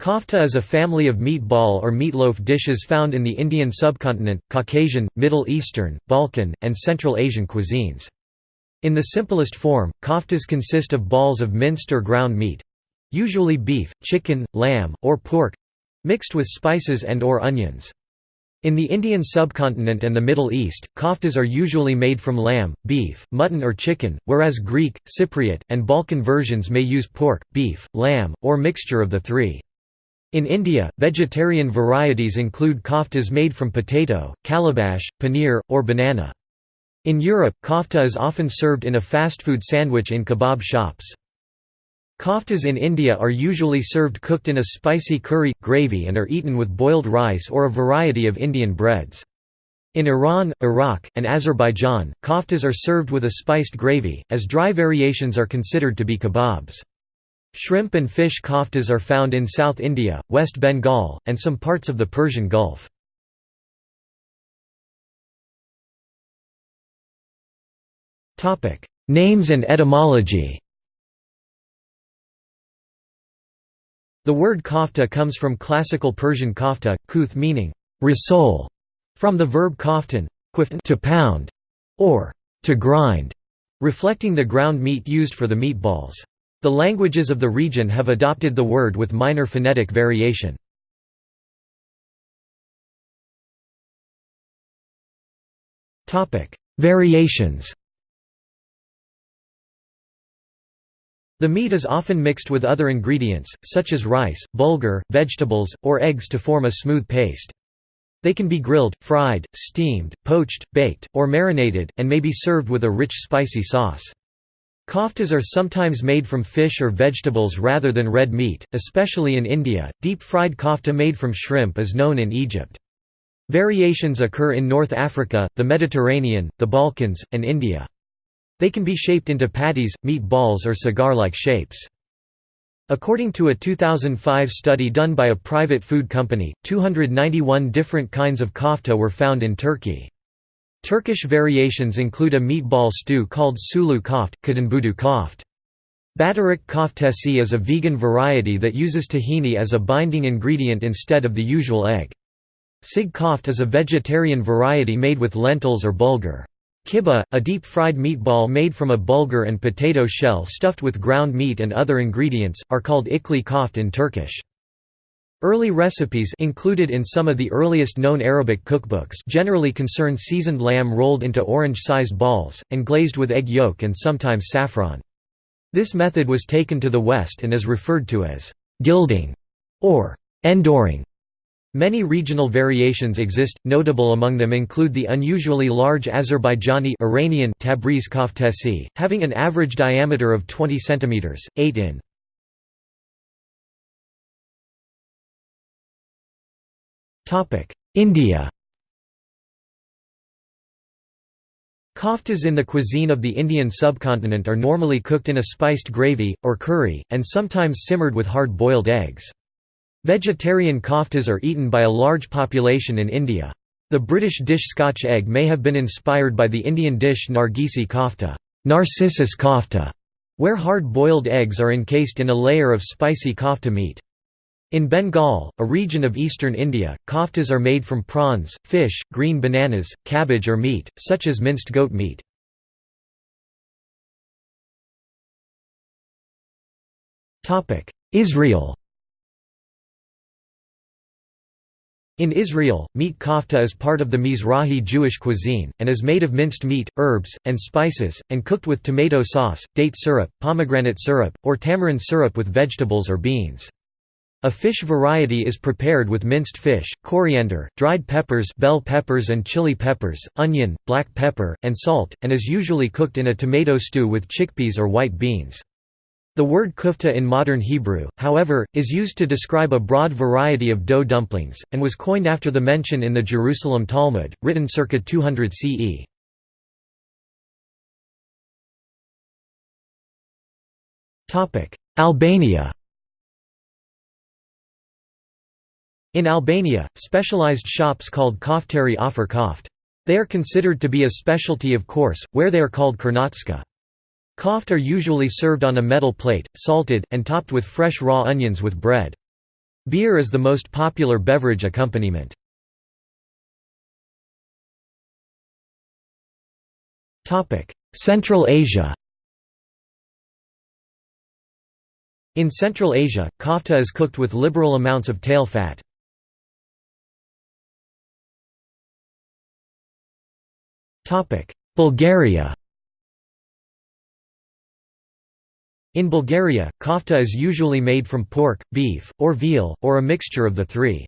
Kofta is a family of meatball or meatloaf dishes found in the Indian subcontinent, Caucasian, Middle Eastern, Balkan, and Central Asian cuisines. In the simplest form, koftas consist of balls of minced or ground meat—usually beef, chicken, lamb, or pork—mixed with spices and or onions. In the Indian subcontinent and the Middle East, koftas are usually made from lamb, beef, mutton or chicken, whereas Greek, Cypriot, and Balkan versions may use pork, beef, lamb, or mixture of the three. In India, vegetarian varieties include koftas made from potato, calabash, paneer, or banana. In Europe, kofta is often served in a fast food sandwich in kebab shops. Koftas in India are usually served cooked in a spicy curry, gravy and are eaten with boiled rice or a variety of Indian breads. In Iran, Iraq, and Azerbaijan, koftas are served with a spiced gravy, as dry variations are considered to be kebabs. Shrimp and fish koftas are found in South India, West Bengal, and some parts of the Persian Gulf. Names and etymology The word kofta comes from classical Persian kofta, kuth meaning rissole, from the verb koftan to pound, or to grind, reflecting the ground meat used for the meatballs. The languages of the region have adopted the word with minor phonetic variation. Variations The meat is often mixed with other ingredients, such as rice, bulgur, vegetables, or eggs to form a smooth paste. They can be grilled, fried, steamed, poached, baked, or marinated, and may be served with a rich spicy sauce. Koftas are sometimes made from fish or vegetables rather than red meat, especially in India. Deep fried kofta made from shrimp is known in Egypt. Variations occur in North Africa, the Mediterranean, the Balkans, and India. They can be shaped into patties, meat balls or cigar-like shapes. According to a 2005 study done by a private food company, 291 different kinds of kofta were found in Turkey. Turkish variations include a meatball stew called sulu koft, kadınbudu koft. Batarik koftesi is a vegan variety that uses tahini as a binding ingredient instead of the usual egg. Sig koft is a vegetarian variety made with lentils or bulgur. Kibbeh, a deep-fried meatball made from a bulgur and potato shell stuffed with ground meat and other ingredients, are called ikli koft in Turkish. Early recipes included in some of the earliest known Arabic cookbooks generally concern seasoned lamb rolled into orange-sized balls, and glazed with egg yolk and sometimes saffron. This method was taken to the West and is referred to as «gilding» or «endoring». Many regional variations exist, notable among them include the unusually large Azerbaijani Iranian Tabriz koftesi, having an average diameter of 20 cm, 8 in. India Koftas in the cuisine of the Indian subcontinent are normally cooked in a spiced gravy, or curry, and sometimes simmered with hard-boiled eggs. Vegetarian koftas are eaten by a large population in India. The British dish Scotch egg may have been inspired by the Indian dish Nargisi kofta, Narcissus kofta, where hard-boiled eggs are encased in a layer of spicy kofta meat. In Bengal, a region of eastern India, koftas are made from prawns, fish, green bananas, cabbage or meat, such as minced goat meat. Israel In Israel, meat kofta is part of the Mizrahi Jewish cuisine, and is made of minced meat, herbs, and spices, and cooked with tomato sauce, date syrup, pomegranate syrup, or tamarind syrup with vegetables or beans. A fish variety is prepared with minced fish, coriander, dried peppers bell peppers and chili peppers, onion, black pepper, and salt, and is usually cooked in a tomato stew with chickpeas or white beans. The word kufta in modern Hebrew, however, is used to describe a broad variety of dough dumplings, and was coined after the mention in the Jerusalem Talmud, written circa 200 CE. Albania In Albania, specialized shops called koftari offer koft. They are considered to be a specialty of course, where they are called kernatska. Koft are usually served on a metal plate, salted, and topped with fresh raw onions with bread. Beer is the most popular beverage accompaniment. Central Asia In Central Asia, kofta is cooked with liberal amounts of tail fat. Bulgaria In Bulgaria, kofta is usually made from pork, beef, or veal, or a mixture of the three.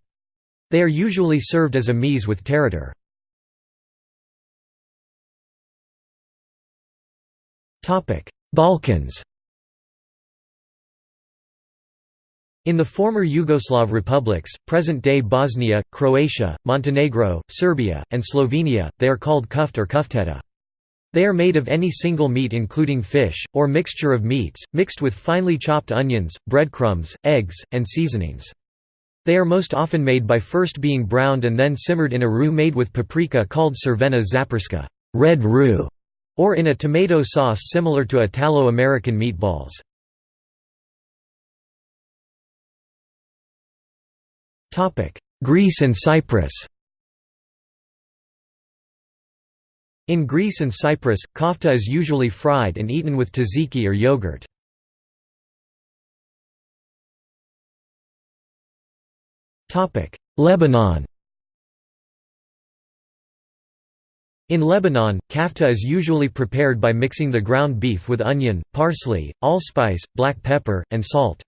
They are usually served as a meze with tarator. Balkans In the former Yugoslav republics, present-day Bosnia, Croatia, Montenegro, Serbia, and Slovenia, they are called kuft or kufteta. They are made of any single meat including fish, or mixture of meats, mixed with finely chopped onions, breadcrumbs, eggs, and seasonings. They are most often made by first being browned and then simmered in a roux made with paprika called cervena zaporska red roux", or in a tomato sauce similar to Italo-American meatballs. Greece and Cyprus In Greece and Cyprus, kofta is usually fried and eaten with tzatziki or yogurt. Topic: Lebanon In Lebanon, kafta is usually prepared by mixing the ground beef with onion, parsley, allspice, black pepper, and salt.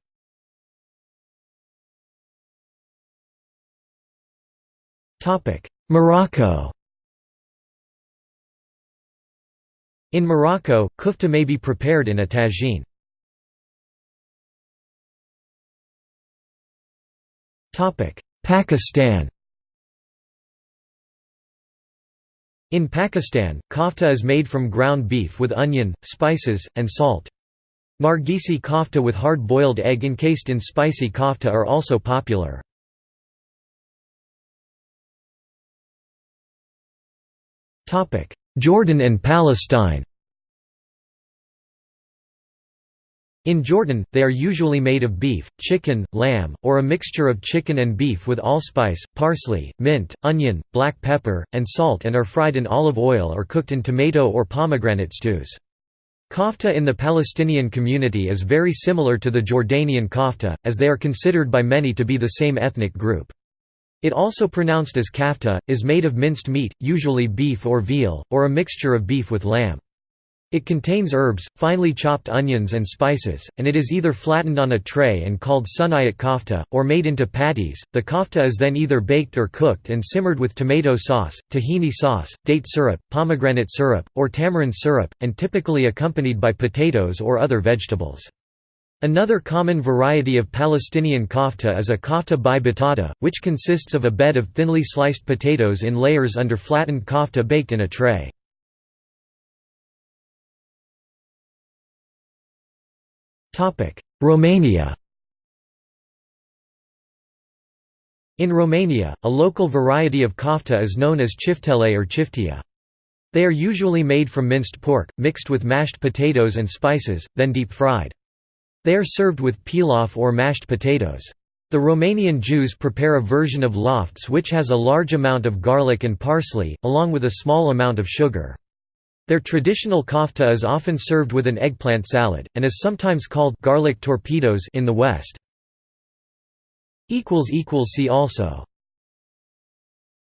Morocco In Morocco, kufta may be prepared in a tagine. Pakistan In Pakistan, kofta is made from ground beef with onion, spices, and salt. Nargisi kofta with hard-boiled egg encased in spicy kofta are also popular. Jordan and Palestine In Jordan, they are usually made of beef, chicken, lamb, or a mixture of chicken and beef with allspice, parsley, mint, onion, black pepper, and salt and are fried in olive oil or cooked in tomato or pomegranate stews. Kofta in the Palestinian community is very similar to the Jordanian kofta, as they are considered by many to be the same ethnic group. It also pronounced as kafta, is made of minced meat, usually beef or veal, or a mixture of beef with lamb. It contains herbs, finely chopped onions and spices, and it is either flattened on a tray and called sunayat kofta, or made into patties. The kofta is then either baked or cooked and simmered with tomato sauce, tahini sauce, date syrup, pomegranate syrup, or tamarind syrup, and typically accompanied by potatoes or other vegetables. Another common variety of Palestinian kofta is a kofta by batata, which consists of a bed of thinly sliced potatoes in layers under flattened kofta baked in a tray. Romania In Romania, a local variety of kofta is known as chiftele or chiftia. They are usually made from minced pork, mixed with mashed potatoes and spices, then deep-fried. They are served with pilaf or mashed potatoes. The Romanian Jews prepare a version of lofts which has a large amount of garlic and parsley, along with a small amount of sugar. Their traditional kofta is often served with an eggplant salad, and is sometimes called garlic torpedoes in the West. See also